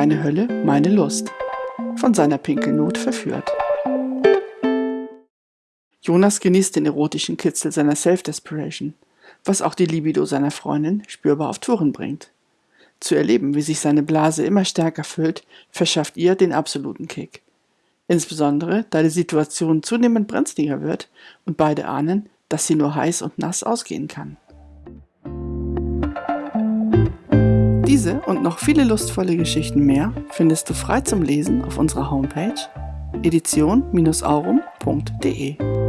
Deine Hölle, meine Lust. Von seiner Pinkelnot verführt. Jonas genießt den erotischen Kitzel seiner Self-Desperation, was auch die Libido seiner Freundin spürbar auf Touren bringt. Zu erleben, wie sich seine Blase immer stärker füllt, verschafft ihr den absoluten Kick. Insbesondere, da die Situation zunehmend brenzliger wird und beide ahnen, dass sie nur heiß und nass ausgehen kann. Diese und noch viele lustvolle Geschichten mehr findest du frei zum Lesen auf unserer Homepage edition-aurum.de.